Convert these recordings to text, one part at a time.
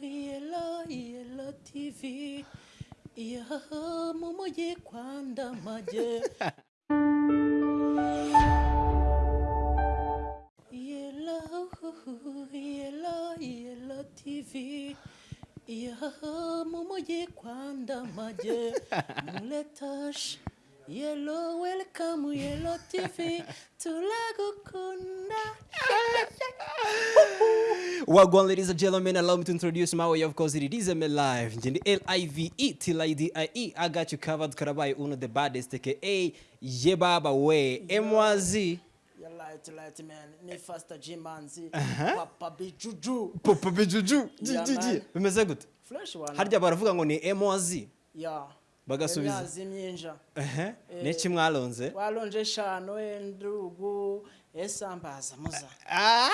yellow, yellow TV. Yeah, mumuji kwanda maje. Yellow, yellow, yellow TV. Yeah, mumuji kwanda maje. Muletash. Yellow, welcome, yellow TV. Tulagukunda. Wagwan, ladies and gentlemen, allow me to introduce my way. Of course, it is ML Live. L-I-V-E T-L-I-D-I-E. I got you covered. Karabai uno the baddest, aka Yebaba way. M-Y-Z. Light light man ni faster Jimanzi papa bijuju Papa bijuju. Yeah, man. Bimeze fresh one Harja barafuga ngo ni M-Y-Z. ya Bagasubiza. imyazi myinja Ehe. Niki mwalonze? walonje shano endugu esambaza muza Ah!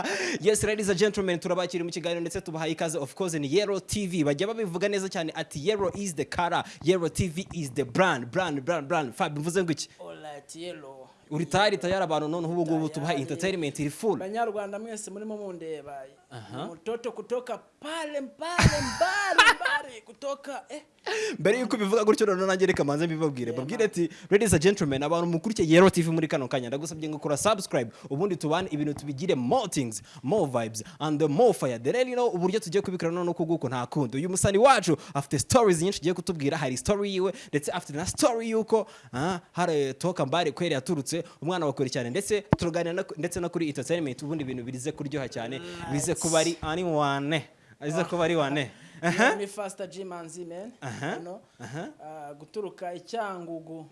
yes ladies and gentlemen turabakiri mu kiganiro ndetse tubahaye ikaze of course ni Yero TV bajya babivuga neza cyane ati Yero is the color Yero TV is the brand brand brand brand Fab mvuze ngo iki alright yellow uri tayari tayari abantu noneho ubu ngubu tubaha entertainment iri full banyarwanda mwese murimo mundeba mtoto kutoka pale mbale mbali mbali kutoka eh. Mbere yuko bivuga gutyo noneho nanjye reka manze mbibabwire babwire ati ladies and gentlemen abantu mukurikiye Yero TV muri kano kanya ndagusabye ngo kora subscribe ubundi tubane ibintu tubigire more things more vibes and more fire. The rero you know uburyo tugiye kubikora noneho kuguko nta kundi. Uyu musani wacu afite stories nyinshi ugiye kutubwira. Hari story yiwe ndetse afite na story yuko ah, hari toka mbare kweri yaturutse umwana wa kure cyane. Ndetse turaganira ndetse no kuri entertainment ubundi ibintu bize kuryoha cyane bize kuba ari ani wane? Bize kuba ari wane? Ni faster Jimanzi know? Ah, guturuka icyangugu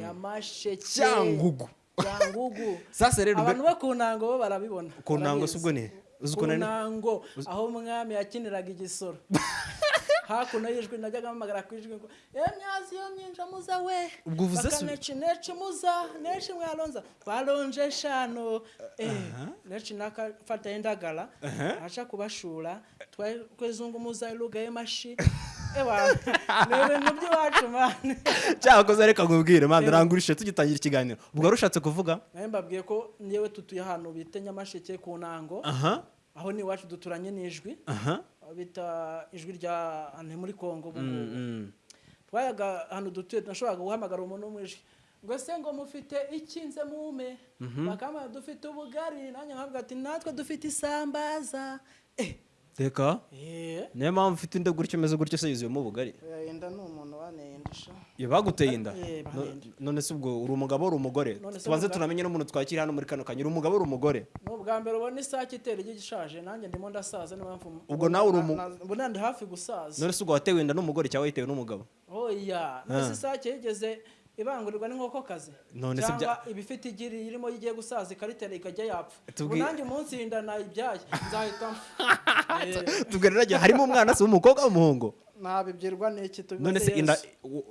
nyamasheke. Cyangugu. cyangugu. Abantu bo ku ntango bo barabibona. Ku ntango si ubwo ni? Ku ntango aho umwami yakiniraga igisoro. hakuno y'ijwi najyaga mpamagara ku ijwi ngo emyazi yo myinja muza we. Ubwo uvuze su- neci neci muza neci mwalonza twalonje eshanu eh neci nakafata indagala aca kubashura twa- kwezungumuza iluga mani cyakoze reka nkubwire man rangurishe tugitangira ikiganiro. Ubwo wari ushatse kuvuga? Mbabwiye ko nyewe tutuye ahantu bita nyamasheke ku ntango. Aho ni iwacu duturanye n'ijwi. Bita ijwi rya ahantu muri kongo ubu ngubu Mm. twayaga ahantu dutuye tunashoboraga guhamagara umuntu wo mu ijwi. Ngo se ngo mufite ikinze mume? Bakambwira dufite ubugari. Nanjye nkavuga ati natwe dufite isambaza. Eh reka. Eh niyo mpamvu ufite inda gutyo umeze gutyo se yuzuyemo ubugari? Inda ni umuntu wanendesha iyo baguteye inda. Eh, none se ubwo uri umugabo uri umugore? Tubanze umugabo- tunamenye n'umuntu twakira hano muri kano kanya. Uri umugabo uri umugore? Ni ubwa mbere ubona isake itera igi gishaje. Nanjye ndimo ndasaza niyo mpamvu Ubwo nawe uri umu- ubona ndi hafi gusaza. None se ubwo watewe inda n'umugore cyangwa wayitewe n'umugabo? Oya. Mbese isake yigeze ibangurirwa n'inkokokazi cyangwa ibifite igi irimo igiye gusaza ikaritera ikajya yapfa. Ubu nanjye umunsi inda nayibyaye nzahita tubwira harimo umwana se w'umukobwa w'umuhungu ntabibyirwa n'iki tubibaze none se inda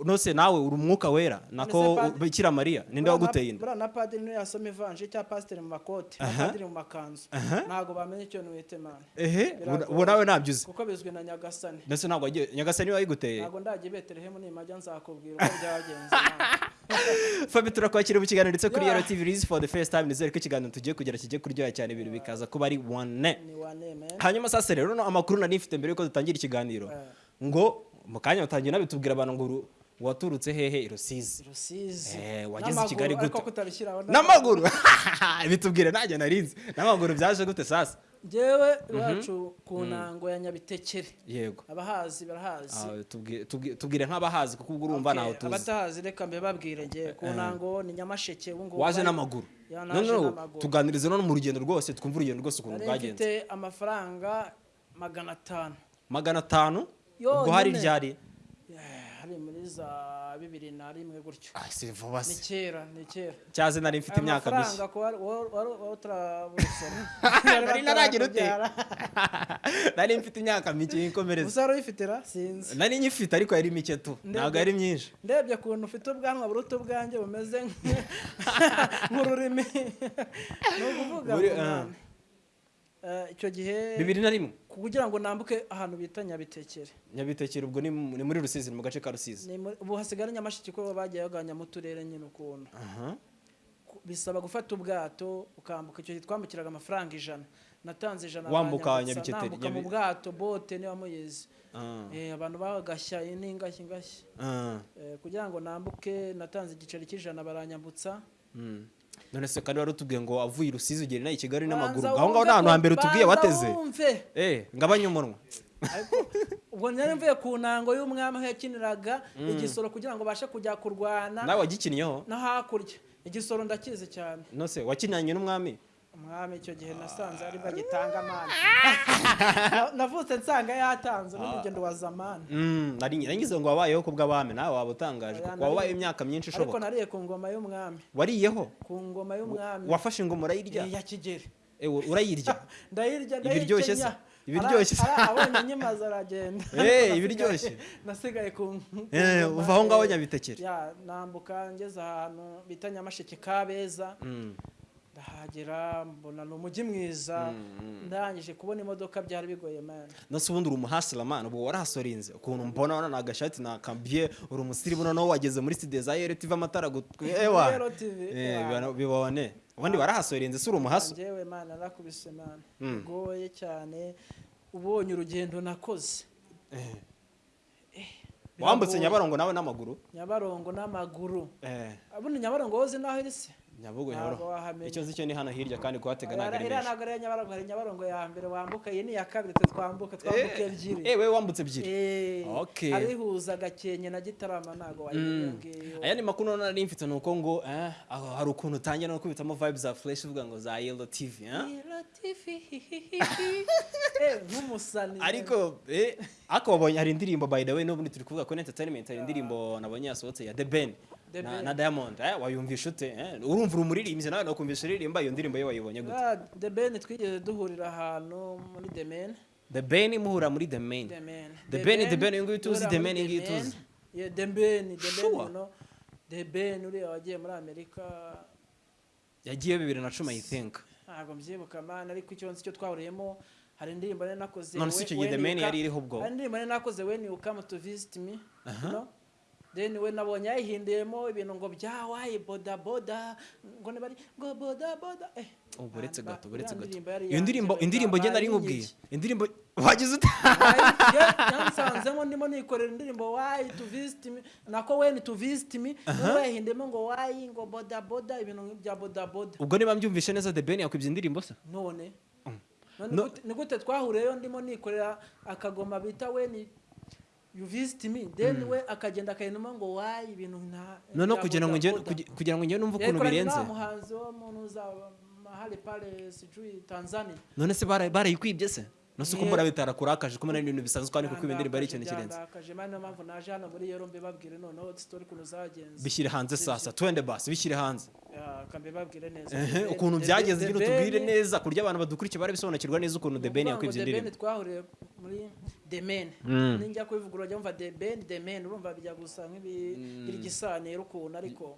none se nawe uri umwuka wera? Nako bikira mariya? Ninde waguteye inda? buriya na padiri niyo yasoma ivanje cya pasiteri mu makoti na padiri mu makanzu. Ntabwo bamenya icyo niwite mani ehe ubu nawe ntabyo uzi kuko bizwi na nyagasani. Ndetse ntabwo wagiye nyagasani wayiguteye? Ntabwo ndagiye i betelehemu nimajya nzakubwira uko byagenze fabi turakwakira mu kiganiro ndetse kuri yaro tv rizi for the first time. Nizere ko ikiganiro tugiye kugera kigiye kuryoha cyane ibintu bikaza kuba ari wane hanyuma sasa rero amakuru nari mfite mbere yuko dutangira ikiganiro. Ngo mu kanya batangiye nabitubwira abantu ngo uru- waturutse hehe rusizi? Rusizi. Eh, wageze i Kigali gute? n'amaguru. Bitubwire nanjye narinzi. N'amaguru byaje gute sasa? Njyewe iwacu ku ntango ya nyabitekere. Yego. Abahazi barahazi. Ah, tubwire- nk'abahazi kuko ubwo urumva ntaho tuzi. abatahazi reka mbe babwire njye ku ntango ni nyamasheke ubu ngubu waje n'amaguru. Ya, no naje no n'amaguru. tuganirize no mu rugendo rwose twumve urugendo rwose ukuntu mfite amafaranga magana atanu. Magana atanu? Ubwo hari ryari hari muri za bibiri na rimwe gutyo. Ah, ni kera ni kera. Cyaze nari mfite imyaka mishya nari naragira ute? Nari mfite imyaka mike y'inkomereza gusa wari uyifite ra? Sinzi. Nari nyifite ariko yari mike tu. Ntabwo yari myinshi. ndebye ukuntu ufite ubwanwa buruta ubwanjye bumeze nk- nk'ururimi. Ni ukuvuga ngo ah. Icyo gihe bibiri na rimwe. kugira ngo nambuke ahantu bita nyabitekere. Nyabitekere ubwo ni mu- ni muri rusizi ni mu gace ka rusizi. Ubu hasigara nyamashiki ko bagiye bagabanya mu turere nyine ukuntu. Bisaba gufata ubwato ukambuka icyo gihe twambukiraga amafaranga ijana. Natanze ijana Wambuka Nyabiketeri, nambuka mu bwato bote niba muyizi Ah, Eh, abantu bagashya iyi ni ingashyi ah, Eh, kugira ngo nambuke natanze igiceri cy'ijana baranyambutsa. Mm. None se kandi wari utubwiye ngo avuye i rusizi ugera inaha i kigali n'amaguru aho ngaho ni ahantu hambere utubwiye wateze? wumve. eh ngabanye umunwa. Ubwo nari mvuye ku ntango y'umwami aho yakiniraga igisoro kugira ngo babashe kujya kurwana. Nawe wagikinnyeho no hakurya. Igisoro ndakizi cyane. No se wakinanye n'umwami? Umwami icyo gihe nasanze ari bagitanga amana navutse nsanga yatanze n'urugendo wa zamani. Mm, nari ngize ngo wabayeho ku bw'abami nawe waba utangaje kuko wabaye nari- imyaka myinshi ariko ishoboka nariye ku ngoma y'umwami. Wariyeho? Ku ngoma y'umwami. Wafashe ingoma urayirya? Ya kigeri urayirya? Ndayirya Ibiryoshye se? Ibiryoshye abonye nyimaze aragenda. Eh, ibiryoshye. nasigaye ku Eh, uva aho ngaho nyabitekere. Ya nambuka ngeze ahantu bita nyamasheke kabeza. Mm, ndahagera mbona ni umujyi mwiza ndangije kubona imodoka byari bigoye mani no se ubundi uri umuhasira man ubu warahasorinze. Ukuntu mbona wana agashati nakambye uri umusirimu noneho wageze muri studio za RTV amatara gutwe ewa Yero TV, Eh, ewa. bibone- ubundi warahasorinze se uri umuhaso njyewe mani narakubise mani Mm. bigoye cyane ubonye urugendo nakoze. Wambutse nyabarongo nawe n'amaguru? Nyabarongo n'amaguru. Eh. Abundi nyabarongo wowe uzi n'aho iri se? Nyabugo nyabarongo icyo nzi cyo ni hano hirya kandi kuhatega ntabwo ari menshi ntabwo ari nyabarongo hari nyabarongo ya mbere wambuka iyi ni iya kabiri twambuka twambuka ebyiri eh wewe wambutse ebyiri Eh, Okay. abihuza gakenke na gitarama ntabwo wayimenya Mm. ngiyo aya ni makuru nari mfite nuko ngo eh, aho hari ukuntu utangira no kubitamo vibes za flash uvuga ngo za eh? TV. Eh, nk'umusani ariko eh, ariko wabonye hari indirimbo by the way n'ubundi turi kuvuga kuri entertainment hari indirimbo nabonye yasohotse ya The Ben na, Diamond eh, wayumvisha ute eh? urumva uri umuririmbyi nawe nakumvisha uririmba iyo ndirimbo ye wayibonye gute? Ah, The Ben twigeze duhurira ahantu muri The Men The Ben muhura muri The Men The Ben, The Ben, ngiyi tuzi, The Men, Men. tuzi. The Ben The Ben. The Ben uriya wagiye muri Amerika. Yagiye bibiri na cumi I think. Ntabwo mbyibuka man ariko icyo nzi cyo twahuriyemo. Hari indirimbo nari nakoze None we- icyo gihe The you yari iriho ubwo? hari indirimbo nari nakoze when you come to visit me then we nabonye yayihinduyemo ibintu ngo bya wayi boda boda? Ngo nibari ngo boda boda. Eh ubu buretse man, gato buretse iriya gato iyo ndirimbo indirimbo ba- ngenda ari bayinyibye. nkubwiye indirimbo wagize ute yansanzemo ndimo nikorera indirimbo wayi to visit me? Nako when to visit me? Noneho yahinduyemo ngo wayi ngo boda boda? Ibintu bya boda boda. Ubwo niba mbyumvishe neza The Ben yakwibye indirimbo se none ni gute twahuriyeyo ndimo nikorera akagoma bita we ni you visit me. Then we akagenda akayinuma ngo wayi ibintu nta bya kugira ngo kugi- kugira ngo njye numve ukuntu Yakoranye birenze. muhanzi wo muntu za mahali pale sijui Tanzania. None se bara- barayikwibye se? Nose uko mbona bitarakuraje ko mbona ibintu bisanzwe kandi kuko indirimbo ari ikintu kirenze. Bishyire hanze sasa twende basi bishyire hanze. Ukuntu byagenze nyine utubwire Ben- neza kurya abantu badukurikiye barabisobanukirwa neza ukuntu The Ben yakwibye indirimbo. Twahuriye muri The Men. Mm. ninjya kubivuga urajya wumva The Ben The Men urumva bijya gusa nk'ibigisanira ukuntu ariko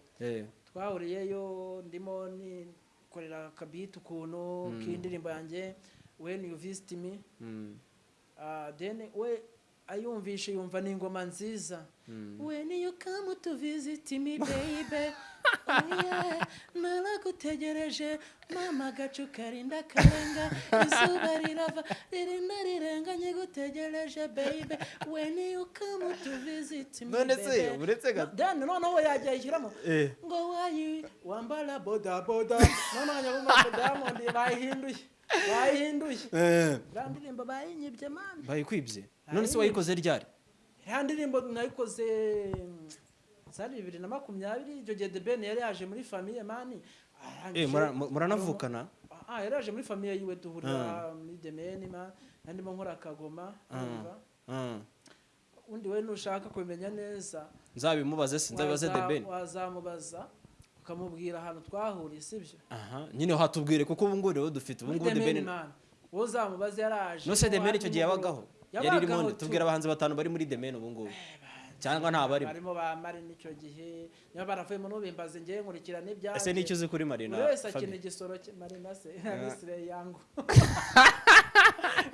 twahuriyeyo ndimo nikorera akabiti ukuntu k'indirimbo yanjye. When you visit me mm, Ah, then we ayumvishe yumva ni ingoma nziza when you come to visit me baby oh naragutegereje. Mama agacu karinda karenga izuba rirava ririnda rirenga nyigutegereje baby. When you come to visit me None se, uretse gato. then noneho yajya ayishyiramo. Eh. ngo wayi wambara boda boda. Noneho ngo diamond bayihinduye bayihinduye eh, iriya ndirimbo bayinyibye mani bayikwibye. None se wayikoze ryari? Iriya ndirimbo nayikoze mm, zari bibiri na makumyabiri icyo gihe The Ben yari yaje muri famiye mani Eh, mura- mu- muranavukana? Ah, yari yaje muri famiye yiwe duhurira muri The Men ma nandimo nkora akagoma? Mm. undi we nushaka kubimenya neza. Nzabimubaze se nzabibaze The waza- Ben. wazamubaza. Ukamubwira ahantu twahuriye sibyo aha. Nyine hatubwire kuko ubu ngubu rero dufite ubu ngubu man wowe uzamubaze yaraje nose Ben icyo gihe yabagaho? Yari irimo tubwira abahanzi batanu bari muri Ben ubu ngubu. Cyangwa nta barimo barimo ba Marina icyo gihe. Niba baravuyemo n'ubimbaze ngewe nkurikirana ibyanjye ese n'icyo uzi kuri Marina buri wese akina igisoro cye marina se? Ni sire yangu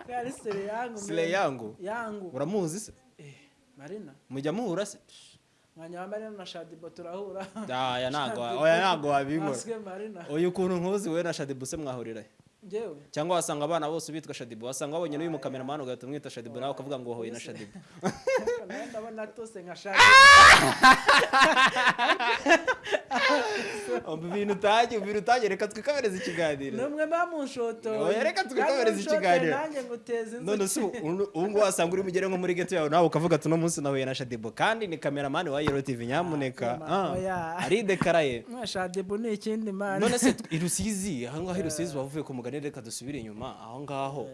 yari sire yangu Sire man. yangu? yangu uramuzi se? Eh, marina. Mujya muhura se? marina na shadibo turahura aya ntago oya Aswe marina. Uyu ukuntu nkuzi wowe na Shaddy Buse mwahurira? Cyangwa wasanga abana bose bitwa shadibu wasanga wabonye n'uyu mukameramani ugahita umwita shadibu nawe ukavuga ngo wahuye na shadibu nawe ndabona tose nka shaka ibintu utajye ibintu utajye reka twikomereze ikiganiro numwe bamunshoto Oya, reka twikomereze ikiganiro. nanjye nguteza none inzuki si ubu ubu ngubu wasanga uri mugere nko muri geto yawe nawe ukavuga ati uno munsi nahuye na shadibu kandi ni kameramani wa yero tv nyamuneka. Ah, ah, aridekaraye shadibu ni ikindi mani none se i rusizi aho ngaho i rusizi wavuye ku mugani reka dusubire inyuma. Aho ngaho.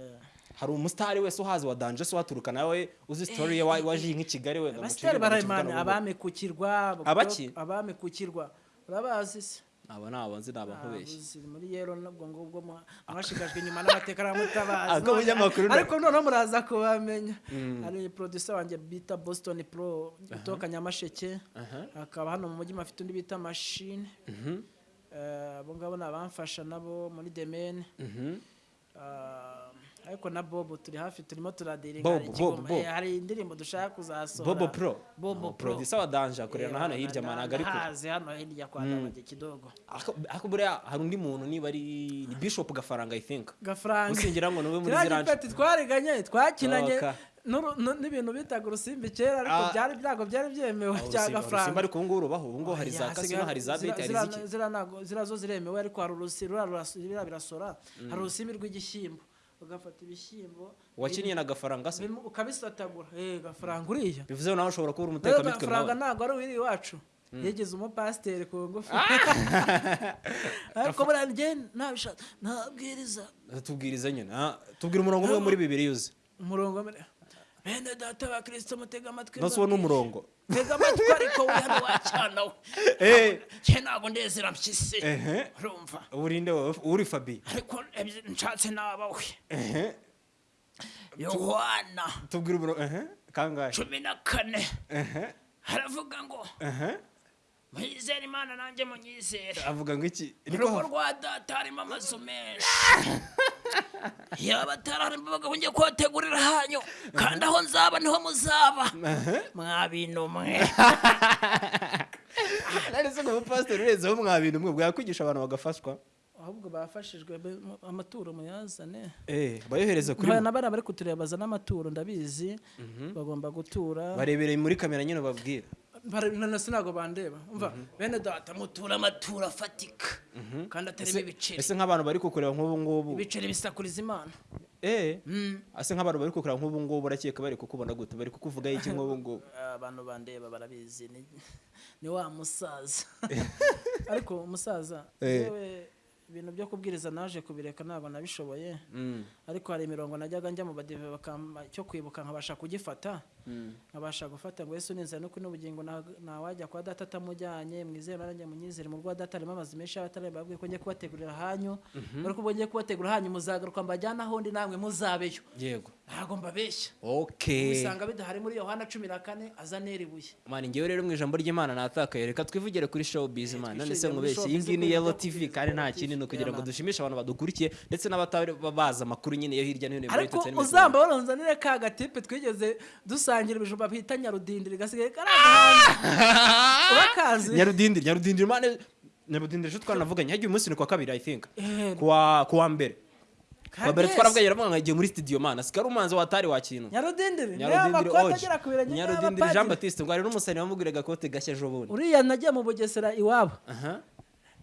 Hari umusitari wese uhazi wa danje se uhaturuka nawe uzi sitori ye wa- waje nk'i kigali wenda abasitari barayimana abami ku kirwa Abaki? abami ku kirwa urabazi se? Abo ni abo nzi ni abankubeshyi Abuzi, muri yero nabwo ngubwo mwa- mwashigajwe inyuma n'amateka binyamakuru na- ariko noneho muraza kubamenya. Hari producer wanjye bita Boston Pro utoka Nyamasheke hakaba hano mu mujyi mafite undi bita Machine. Eh, abo ngabo ni abamfasha nabo muri Demen ariko na Bobo turi hafi turimo turadiringa ikigoma- eh, hari indirimbo dushaka kuzasohora bobo pro. Bobo Pro. Producer wa danje akorera na hano hirya managa ariko hazi hano hirya kwa Ndabage kidogo. Ako- ako buriya hari undi muntu niba ari ni bishop gafaranga i think. Gafaranga. Usingira ngo nube muri ziranje gipeti twariganye twakinanye. N'ibintu bitaga urusimbi kera ariko Ah. byari byago byari byemewe cya urusimba gafaranga. Ariko ubu ngubu rubaho ubu ngubu hari za kasino hari za beti hari ziki? zira zo ziremewe ariko hari urusi ruriya ruras- biriya birasora. Hari urusimbi rw'igishyimbo. Ugafata ibishyimbo wakiniye na gafaranga se? ukabisatagura. Eh gafaranga uriya. Bivuze nawe ushobora kuba uri rero umutekamitwe gafaranga ntabwo ari uwiri iwacu. Yigeze umupasiteri ku ngufu. Ariko buriya njye ntabishaka ntabwiriza tubwiriza nyine ah, tubwira umurongo umwe muri bibiri yuze. umurongo bene data wa kirisito mutega amatwi nose uwo ni umurongo. Tega amatwi ariko wihano wacyana we cye ntabwo ndezera mpyisi urumva urinde wowe uri fabi. Ariko nshatse naba we yohana tubwira umurongo ehe kangahe? Cumi na kane. Haravuga ngo ehe mwizere imana nanjye munyizere avuga ngo iki? Urugo rwa data harimo amazu menshi. Yaba atararimo abagabo ngiye kubategurira hanyu kandi aho nzaba ni ho muzaba. Mwa bintu mwe nari se ngo umupasiteri urenzeho mwa bintu mwe bwakwigisha abantu bagafashwa. Ahubwo bafashijwe amaturo muyazane. Eh bayohereza kuri nabara bari kutureba bazana amaturo ndabizi bagomba gutura. Barebereye muri kamera nyine babwira Se ntabwo bandeba. Umva bene data mutura amaturo afatika kandi atarimo ibiceri. ese nk'abantu bari kukureba nk'ubu ngubu? Ibiceri bisakuriza imana. Eh. Ase nk'abantu bari kukureba nk'ubu ngubu urakeka bari kukubona gute bari kukuvuga iki nk'ubu ngubu? Abantu bandeba barabizi ni, ni wa musaza. Ariko umusaza Eh. yewe ibintu byo kubwiriza naje kubireka ntabwo nabishoboye Mm. ariko hari imirongo najyaga njya mu badive cyo kwibuka nkabasha kugifata. Nkabasha gufata ngo yesu ninzira no kuri n'ubugingo nta- ntawajya kwa data atamujyanye mwizere nanjye munyizere mu rwa data harimo amazu menshi y'abatareba babwiye ko ngiye kubategurira hanyu ariko ubwo ngiye kubategurira hanyu muzagaruka mbajyana ahondi namwe muzabeyo. Yego. Ntabwo mbabeshya. Okay usanga bidahari muri yohana cumi na kane azanera ibuye mani ngewe rero mu ijambo ry'imana natakaye reka twivugire kuri show biz man none se show iyi ngiyi ni yellow tv kandi nta kindi ni ukugira ngo dushimishe abantu badukurikiye ndetse n'abatari bazi amakuru nyine yo hirya no hino ariko entertainment uzamba waronzanire ka gatipe twigeze dusangira ibijumba bita nyarudindiri gasigaye karagahanze urakazi nyarudindiri nyarudindiri mane nyarudindiri ejo twanavuganye hagiye umunsi ni kwa kabiri i think. Kuwa kuwa mbere. Kuwa mbere Kagezi. twarabwaye aravuga ngo agiye muri studio mana sikari umanzi watari wa kintu. Nyarudindiri. Nyarudindiri oje nyarudindiri jean baptiste ngo hari n'umusani wamugurira agakote gashya ejo bundi. Uriya nagiye mu bugesera iwabo.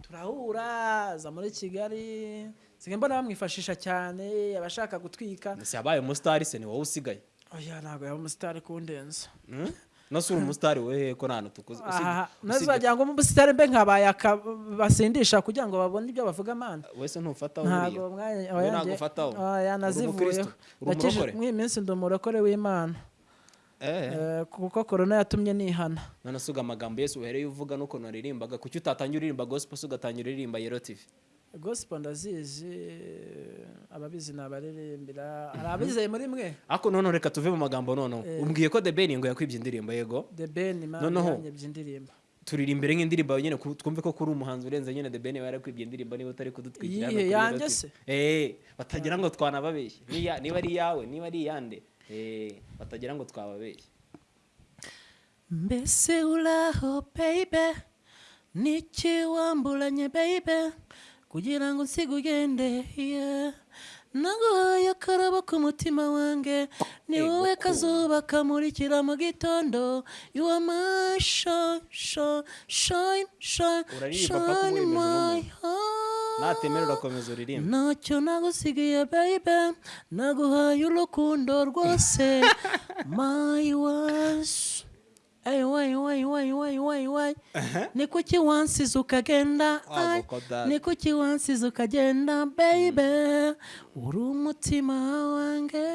Turahura aza muri kigali. Nsigaye mbona bamwifashisha cyane abashaka gutwika. Ese yabaye umusitari se ni wowe usigaye. Oya ntabwo yaba umusitari kundenza uri umusitari wehe ko nta hantu usibye- wagira ngo umusitari mbe nkabaye basindisha kugira ngo babone ibyo bavuga amana wese ntufataho ntabwo ntabwo ufataho. oya Uri nazivuyeho umukristo? Uri Nakije- umurokore? mw'iyi minsi ndi umurokore w'imana kuko korona yatumye nihana. None se uga amagambo yesu uhereye uvuga n'ukuntu waririmbaga kuki utatangira uririmba gospel se ugatangira uririmba yero tv gospel ndazizi ababizi ni abaririmbira hari abizeye muri mwe? Ariko noneho reka tuve mu magambo noneho umbwiye ko the ben ngo yakwibye indirimbo yego? The ben Noneho. indirimbo. Turirimbire nk'indirimbo yawe nyine twumve ko kuri umuhanzi urenze nyine the ben yarakwibye indirimbo niba utari kudutwikira kuri yanjye se? Eh batagira ngo twanababeshye. Niba ari iyawe niba ari iyande eh batagira ngo twababeshye. Mbese uraho baby? Niki wamburanye baby? Kugira ngo nsige ugende naguhaye akarabo k'umutima wanjye ni wowe kazuba kamurikira mu gitondo. You are my shine shine my natemera urakomeza uririmba ntacyo nagusigiye baby. Naguhaye urukundo rwose. My was ni kuki wansize ukagenda ni kuki wansize ukagenda baby? Uri umutima wanjye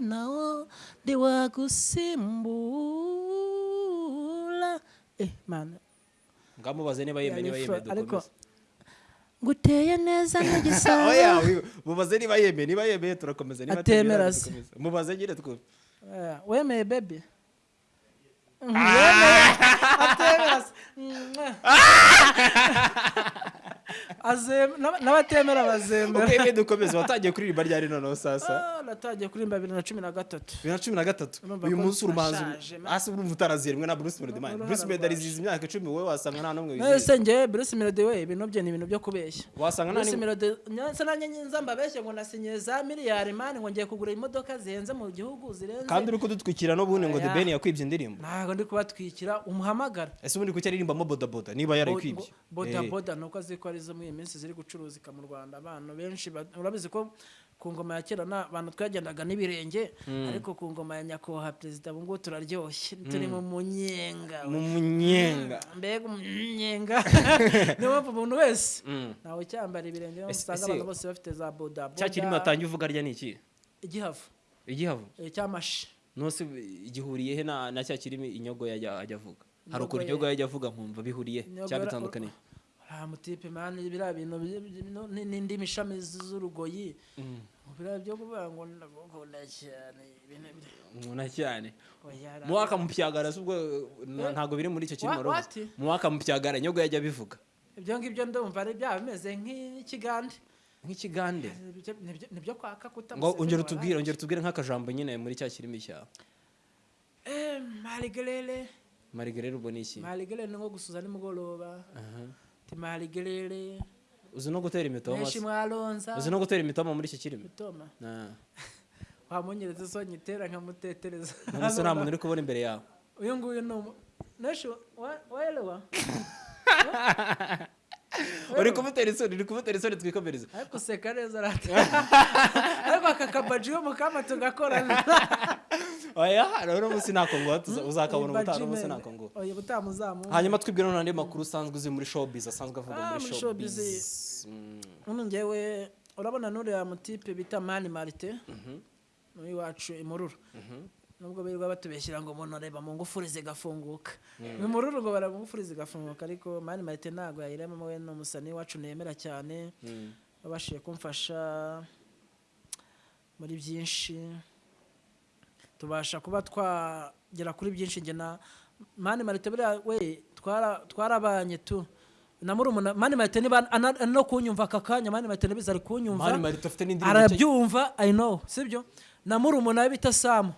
nawo ndiwagusimbura eh ngamubaze niba yemeye niba yemeye dukomeze. nguteye neza nk'igisabo oya wi- mubaze niba yemeye niba yemeye turakomeza. Niba Atemera se. mubaze nyine twumve wemeye bebi yemeye n'abatemera bazemera uko yemeye dukomeze watangiye kuririmba ryari noneho sasa? Ah, natangiye kuririmba bibiri na cumi na gatatu. Bibiri na cumi na gatatu? Uyu munsi turashaje, man. hasi urumva utaraziremwe na bruce melody man bruce melody ariziza imyaka icumi wowe wasanga nta n'umwe wizihiza. Nese njye bruce melody we ibintu bye ni ibintu byo kubeshya. Wasanga nta melody nyanza nanjye nza mbabeshye ngo nasinyiye za miliyari mani ngo ngiye kugura imodoka zihenze mu gihugu zirenze kandi uri kudutwikira n'ubundi ngo the ben yakwibye indirimbo. Ntabwo ndi kubatwikira umuhamagara ese ubundi kuki aririmbamo bodaboda? Niba yarayikwibye boda Eh. ni uko azi ko ari zo muri iyi minsi ziri gucuruzika mu rwanda. Abantu benshi urabizi ko ku ngoma ya kera na abantu twagendaga n'ibirenge ariko ku ngoma ya nyakubahwa perezida ubu ngubu turaryoshye. Turi mu munyenga mu munyenga. Mbega umunyenga. Niyo mpamvu umuntu wese. Mm. ntawe ucyambara ibirenge usanga abantu bose bafite za boda cya kirimo watangiye uvuga rya ni iki? Igihavu. Igihavu? Eh, cy'amashi nose gihuriye he na cya kirimo inyogo yajya ajya avuga? Hari ukuntu inyogo yajya avuga nkumva bihuriye Inyogo mutipe mani biriya bintu n'indimi ishami z'urugoyi. Biriya byo kuvuga ngo ndagukunda cyane nkuna cyane. Muwaka mu pyagara si ubwo na- ntabwo biri muri icyo wati? muwaka mu pyagara inyogo yajya abivuga. Ibyo ngibyo ndumva ari byaba bimeze nk'ikigande. Nk'ikigande? Nibyo- kwaka ngo ongera utubwire ongera utubwire nk'akajambo nyine muri cya kirimi cyawe Eh, marigerere marigerere ubwo ni iki? Marigerere ni nko gusuza nimugoroba. Aha. ti marigerere uzi no gutera imitoma se? mwalonza uzi no gutera imitoma muri iki kirimi mitoma Ah. wamunyereza so nyitera nkamutetereza none se nta muntu uri kubona imbere yawe uyu nguyu ni neshi wa- waelewa? Uri kumutera isoni uri kumutera isoni twikomereza ariko useka neza rata. Ariko aka kabaji yo mukama tugakorana oya rero munsi ntako ngo uzakabona ubutaha munsi ntako ngo oya butamuzamu hanyuma twibwira none andi makuru usanzwe uzi muri showbiz asanzwe avuga Ah, muri muri showbiz. showbiz. Mm. njyewe urabona n'uriya mutipe bita mani marite? Iwacu imururu nubwo birirwa batubeshyira ngo umuntu areba mu ngufuri zigafunguka imururu ngo bareba mu ngufuri zigafunguka ariko mani marite ntabwo yayiremamo we ni umusani iwacu nemera cyane. Mm. wabashije kumfasha muri byinshi. Tubasha kuba twagera kuri byinshi njye na mani marite buriya we twara- twarabanye tu. Na murumuna mani marite niba no kunyumva aka kanya mani marite nabizi ari kunyumva mani marite afite n'indirimbo nshya- arabyumva i know sibyo? Na murumuna we bita samu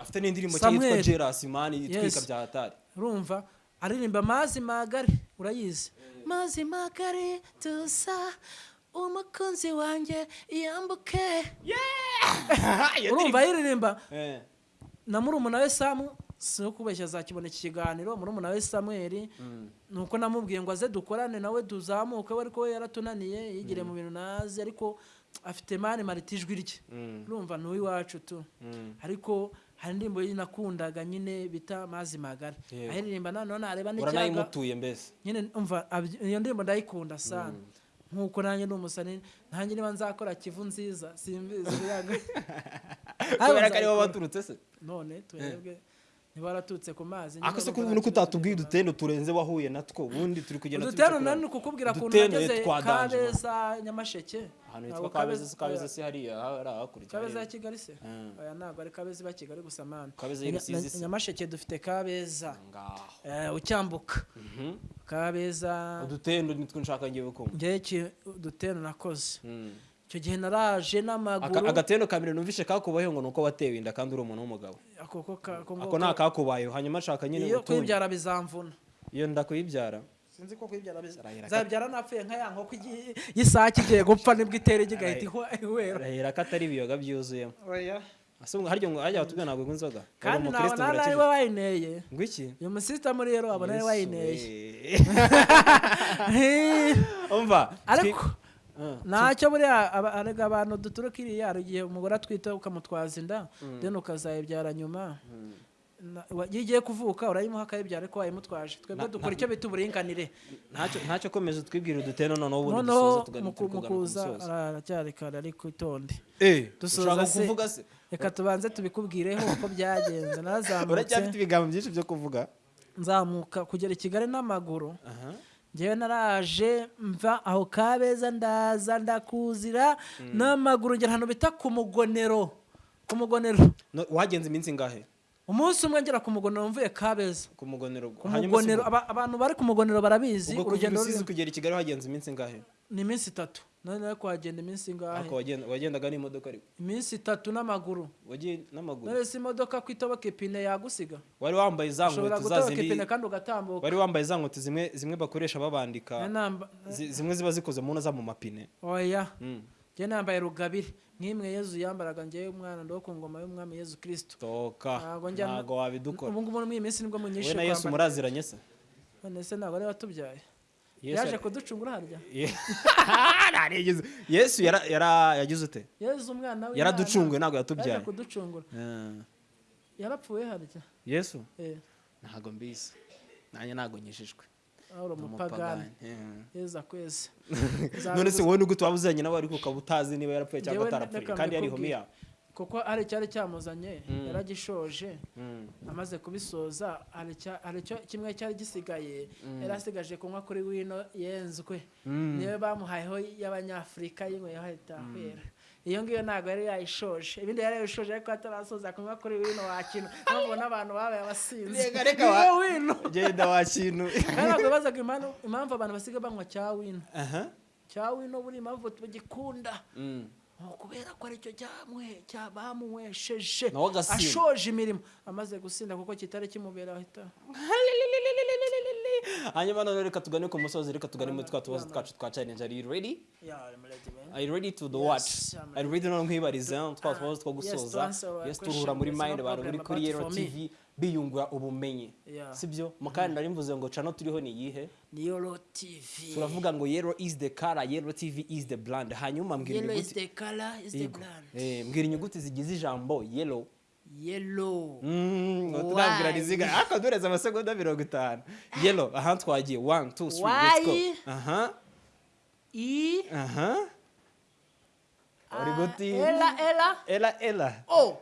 afite n'indirimbo nshya yitwa Samuel. jeras mani itwika Yes. bya hatari. Urumva aririmba mazi magari urayizi? Mazi magari tusa umukunzi wanjye yambuke. Urumva ayiririmba Eh. Na murumuna we samu si no kubeshya azakibona iki kiganiro murumuna we samweli Mm. nuko namubwiye ngo aze dukorane nawe tuzamuke we ariko we yaratunaniye yigire mu bintu nazi ariko afite mani marita ijwi rye Mm. urumva ni uw'iwacu tu. Mm. ariko hari indirimbo nakundaga nyine bita mazi magari ayiririmba nanone nareba n'ikiyaga uranayimutuye mbese. Nyine umva iyo ndirimbo ndayikunda sana. Nk'uko nanjye ni umusani nanjye niba nzakora kivu nziza simbizi kubera ko ari bo baturutse se. None turebwe niba waraturutse ku mazi ako se kuba nuko utatubwiye udutendo turenze wahuye natwo ubundi turi kugenda tubica nani ku- kukubwira ukuntu udutendo nageze kabeza nyamasheke. Ahantu hitwa kabeza se kabeza se hariya hari hakurya kabeza ya kigali se? Mm. oya ntabwo ari kabeza iba kigali gusa mani nyamasheke dufite kabeza. Eh, ucyambuka. Mhm. kabeza udutendo nitwo nshaka ngiye kumva. Ngewe iki- udutero nakoze. Mm. Icyo gihe naraje n'amaguru. Agatendo ka mbere numvishe kakubayeho ngo nuko watewe inda kandi uri umuntu w'umugabo. Ako ko ka- ko ngo- ako nta kakubayeho. Hanyuma nshaka nyine iyo utundi kwibyara bizamvuna. Iyo nda kuyibyara sinzi ko kwibyara biza Arahira zabyara napfuye nka ya nkoko y'isake igiye gupfa ni bwo itera igi igahita ihwera arahira ko atari ibiyoga byuzuyemo. Harya ngo harya batubwira ntabwo inzoga kandi Uri nawe ari we wayineye. Ngo iki? Uyu musisita muri rero wabona ari we wayineye. Umva. Ariko. Ntacyo buriya arega abantu duturuka iriya hari igihe umugore atwite ukamutwaza inda deni ukazayibyara nyuma. Wa- iyo igiye kuvuka urayimuha akayibyara ariko wayimutwaje. Twebwe dukora icyo bita uburinganire. Ntacyo komeza twibwira uduteno noneho ubundi dusoza musozo aracyari kare ariko itonde eh dusoza se- reka tubanze tubikubwireho uko byagenze. Narazamutse uracyafite ibigambo byinshi byo kuvuga? Nzamuka kugera i kigali n'amaguru. Ngewe naraje mva aho kabeza ndaza ndakuzira n'amaguru ngera ahantu bita ku mugonero. Ku mugonero. Wagenze iminsi ingahe umunsi umwe ngera ku mugonero mvuye kabeza. Ku mugonero ku mugonero abantu bari ku mugonero barabizi urugendo rusizi ruri- kugera i kigali wagenze iminsi ingahe ni iminsi itatu. Nari nari kuhagenda iminsi ingahe? Ariko wagenda- wagendaga n'imodoka ariko? Iminsi itatu n'amaguru. Wagiye n'amaguru. None si imodoka ko itoboka ipine yagusiga? Wari wambaye za nkweto za zindi ipine kandi ugatambuka. Wari wambaye za nkweto zimwe zimwe bakoresha babandika. Zimwe ziba zikoze mu za mu mapine. Oya. Mm. njye nambaye rugabire. Nk'imwe yezu yambaraga njyewe umwana ndo ku ngoma y'umwami yezu kirisito toka. Ntabwo njya- ntabwo wabidukora. Ubu ngubu muri iyi minsi ni bwo wowe munyishe na yesu muraziranye se? None se ntabwo ari watubyaye? Yaje kuducungura harya? Yesu yagize ute? Yezu umwana w'Imana yaraducunguye ntabwo yaje yatubyaye kuducungura. Ah. yarapfuye harya? Yesu? Eh. Ntabwo mbizi. Nanjye ntabwo nyijijwe. Aho uri Ndi umupagani. Umupagani. yeza kwezi. None se wowe nubwo twaba uziranye nawe ariko ukaba utazi niba yarapfuye cyangwa atarapfuye? kandi yari homi yawe kuko hari icyari cyamuzanye Mm. yaragishoje Mm. amaze kubisoza hari kimwe cyari gisigaye yari asigaje kunywa kuri wino yenzwe. Niyo bamuhayeho y'abanyafurika yinyweyeho ahita ahwera iyo ngiyo ntabwo yari yayishoje. Ibindi yari yayishoje ariko atarasoza kunywa kuri wino wakina mpamvu n'abantu babaye abasinzi. Reka, wino. Genda wa kintu kandi ntabwo bibazaga impamvu abantu basigaye banywa cya wino. Cya wino buri impamvu tugikunda Ni ukubera ko ari cyo agasinda. ashoje imirimo. Amaze gusinda kuko kitari kimubera ahita. Hanyuma none reka tugane ku musozi reka tugane muri twa tubazo twacu twa challenge. Are you ready? Are you ready to the what are you ready none nkwibariza twa tubazo two to gusoza? yes turuhura muri no mind abantu muri kuri Yero. TV. Biyungura ubumenyi sibyo? Mukandi nari mvuze ngo cano turiho ni iyihe? Ni yoro tv turavuga ngo Yero is the color Yero TV is the brand. Hanyuma mbwira inyuguti Eh, inyuguti zigize ijambo yellow. Yellow. Mm, turabwira riziga ariko dureze amasegonda mirongo itanu. Yellow. Aha twagiye. One two three let's go. Aha. E aha. Uri ah, guti ela ela. Ela ela. O.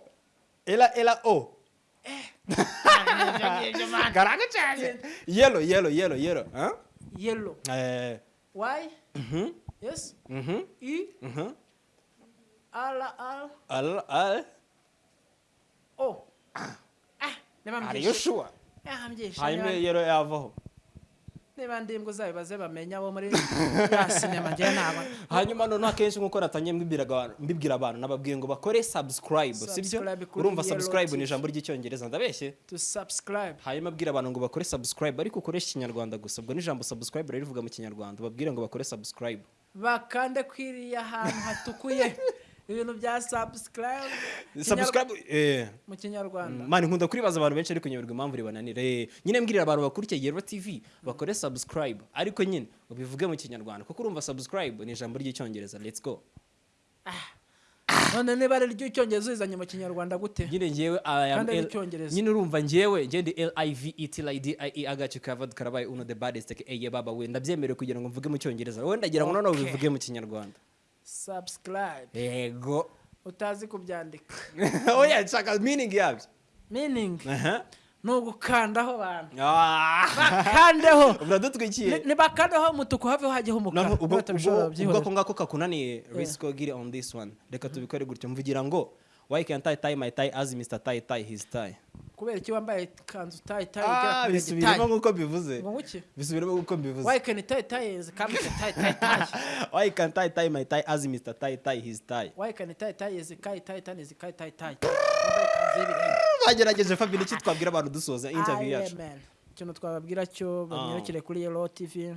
Ela ela o. garanga cyane yellow yellow yellow yellow huh? yellow. Eh. Y. Mhm yes. Mhm e mhm ala al. Al al. O ah niba are you sure? Ah mbyishe hanyuma niba- yellow yavaho niba ndimbwa uzabibaze bamenya abo muri ya sinema njyewe ntabwo hanyuma noneho akenshi nk'uko natangiye mbibwira abantu- nababwiye ngo bakore subscribe sibyo urumva subscribe ni ijambo ry'icyongereza ndabeshye? Hanyuma abwira abantu ngo bakore subscribe ariko ukoreshe ikinyarwanda gusa. Ubwo n'ijambo subscribe rivuga mu kinyarwanda. Babwire ngo bakore subscribe. Bakande kwiriya ahantu hatukuye. ibintu bya subscribe. Eh. Mu kinyarwanda. Mani nkunda kuribaza abantu benshi ariko nyoberwa impamvu ribananira eh nyine mbwirira abantu bakurikiye Yero TV bakore subscribe. Ariko nyine ubivuge mu kinyarwanda. Kuko urumva subscribe ni ijambo ry'icyongereza. Let's go. None niba ari ry'icyongereza uzizanye mu kinyarwanda gute? Nyine ngewe nyine urumva ngewe ngewe ndi L I V E T L I D I E agace kavad karabaye uno the baddest eye baba we. Ndabyemerewe kugira ngo mvuge mu cyongereza. Wowe ndagira ngo noneho Okay. ubivuge mu kinyarwanda. Subscribe. Yego utazi kubyandika. Oya nshaka meaning yabyo? Meaning? Aha. Ni ugukandaho abantu. Ah. bakandeho. Uradutwikiye Ni- nibakandeho umutuku haveho hajyeho umukara. Ubwo ako ngako kakunaniye risiko giri on this one. Reka tubikore gutyo. Mvugira ngo why can't I tie my tie as Mr. Tie tie his tie? Kubera iki wambaye kanzu tayi tayi ah bisubiremo nk'uko mbivuze ngo bisubiremo nk'uko mbivuze why can tayi tayi come tayi tayi tayi why can tayi tayi my tayi as Mr. tayi tayi his tayi why can tayi tayi is kai tayi tayi is kai tayi tayi bagerageje Fabien iki twabwira abantu dusoza interview yacu? ikintu twababwira cyo banyarukire kuri Yellow tv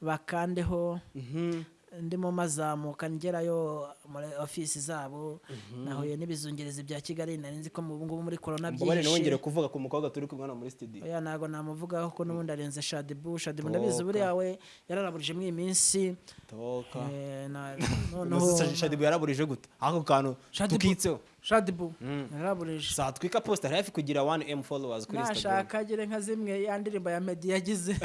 bakandeho. Mhm. Ndimo mazamuka ngerayo muri ofisi zabo. Nahuye n'ibizungerezi bya kigali nari nzi ko mu ngubu muri korona byinshi kuvuga ku mukobwa turi kumwe muri studio. Oya ntabwo namuvugaho ko n'ubundi arenze shadibu shadibu ndabizi buriya we yararaburijemo iyi minsi. Toka. Eh, noneho shadibu yaraburije gute? Ako kantu tukitseho. Shadibu yararaburije saa twika post hari hafi kugira 1m followers kuri instagram. Nashaka agire nka zimwe ya ndirimbo ya medi yagize.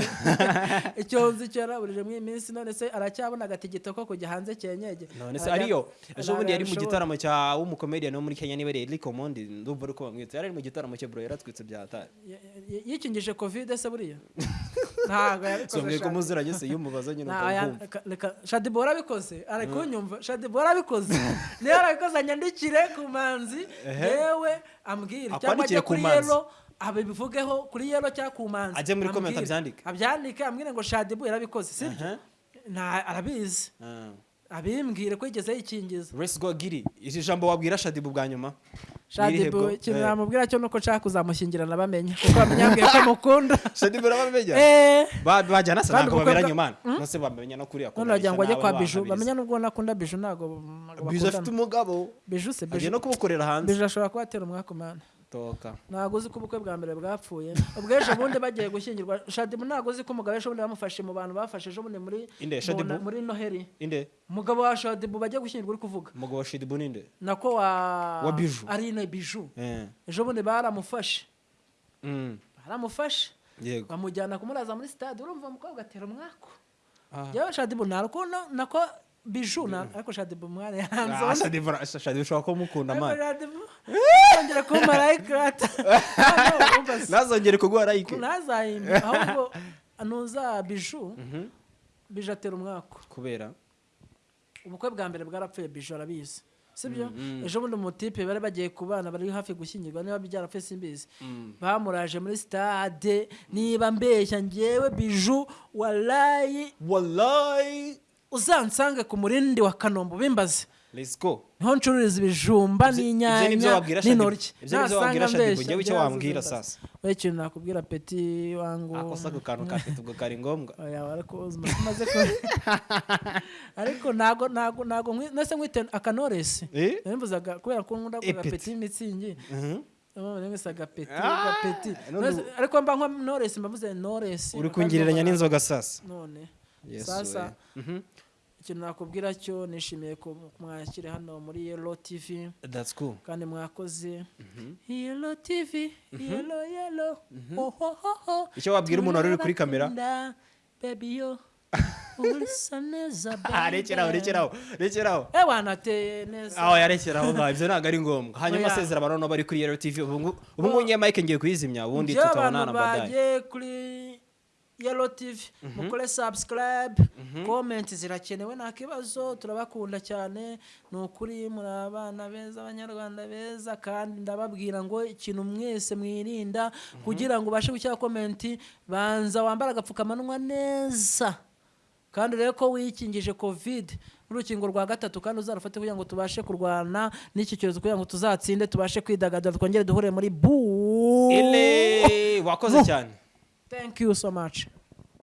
Icyo nzi cyo yaraburije muri iyi minsi none se aracyabona agatigito ko kujya hanze cyenyege. None se ariyo. Ejo bundi yari mu gitaramo cya w'umukomedian wo muri kenya niba Eric Omondi ndumva ari ko bamwita yari ari mu gitaramo cye bro yaratwitse bya hatari Y- y- yikingije covid se buriya? ntabwo yabikoze somwe Shadibu. kumuziranye se iyo umubaza nyine ukakumva reka- shadibu warabikoze ari kunyumva shadibu warabikoze niyo yarabikoze anyandikire ku manzi. Yewe ambwire. Cyangwa ajye ku kuri yelo abivugeho kuri yelo cyangwa ku manzi. Ajye muri ambwire. abyandike. abyandike ambwire ngo shadibu yarabikoze sibyo nta arabizi. Ah. abimbwire ko yigeze yikingiza. Let's go giri iri jambo wabwira shadibu bwa nyuma? Shadibu ikintu? Eh. namubwira cyo nuko nshaka kuzamushyingirana bamenya. Kuko bamenya ambwiye ko mukunda shadibu urabamenya Eh, Ba- bajyana Kandi ntabwo baberanye bwa- imana nose bamenya no kuri none wagira ngo ajye kwa biju. bamenya n'ubwo nakunda biju ntabwo biju afite umugabo. Biju se biju. no kumukorera hanze. Biju ashobora kuba atera umwaka umwana ntabwo uzi ko ubukwe bwa mbere bwapfuye. Ubwo ejo bundi bagiye gushyingirwa. Shadibu ntabwo uzi ko umugabo ejo bundi bamufashe mu bantu bafashe ejo bundi muri inde umugabo wa shadibu bagiye gushyingirwa uri kuvuga. Umugabo wa shadibu ninde nako wa Biju. arine biju Eh. ejo bundi baramufashe. Mm. baramufashe. Bamujyana kumuraza muri stade urumva umukobwa atera umwako Ah. yewe rukundo nako biju na ariko shadibu Ah, yanze shadibu ra- shadibu ushobora kuba umukunda ariko mani shadibu yongera kuba marayika ata ntazongere kuguha like ntazayime ahubwo nuza biju biju atera umwako kubera ubukwe bwa mbere bwarapfuye biju arabizi sibyo ejo bundi umutipe bari bagiye ku bana bari hafi gushyingirwa niba byarapfuye simbizi bamuraje muri stade niba mbeshya ngewe biju walayi wallahi uzansange ku murindi wa kanombe ubimbaze ni ho ncururiza ibijumba n'inyanya n'intoryi. Nasanga mbeshya, icyo wambwira sasa. we ikintu nakubwira peti wangu? Ako sako kantu ka peti ubwo kari ngombwa. Ariko ntago ntago ntago nese nkwite akanoresi Eh? nimbuzaga kubera ko nkunda Epeti. agapeti y'imitsingi nimwise agapeti agapeti ariko mba nka noresi mbavuze noresi uri kungereranya n'inzoga sasa? None. Sasa. Ikintu nakubwira cyo nishimiye ko mwakire hano muri yelo cool. Kandi mwakoze. Yelo tv yelo yelo Icyo wabwira umuntu wari uri kuri kamera? Turabakunda, baby yo. Urasa neza Ah, rekeraho rekeraho rekeraho eh wanateye neza. Aho yarekeraho ibyo ntabwo ari ngombwa. Hanyuma asezera abantu bari kuri yero tv ubu ngubu ubu ngubu ngiye kuyizimya ubundi tutabonana abantu yelo tv mukore subscribe comment zirakenewe nta kibazo turabakunda cyane. Ni ukuri muri abana beza abanyarwanda beza kandi ndababwira ngo ikintu mwese mwirinda kugira ngo ubashe gushyira komenti banza wambare agapfukamunwa neza. Kandi urebe ko wikingije covid n'urukingo rwa gatatu kandi uzarufate kugira ngo tubashe kurwana n'iki cyorezo kugira ngo tuzatsinde tubashe kwidagadura twongere duhure muri bu wakoze cyane. Thank you so much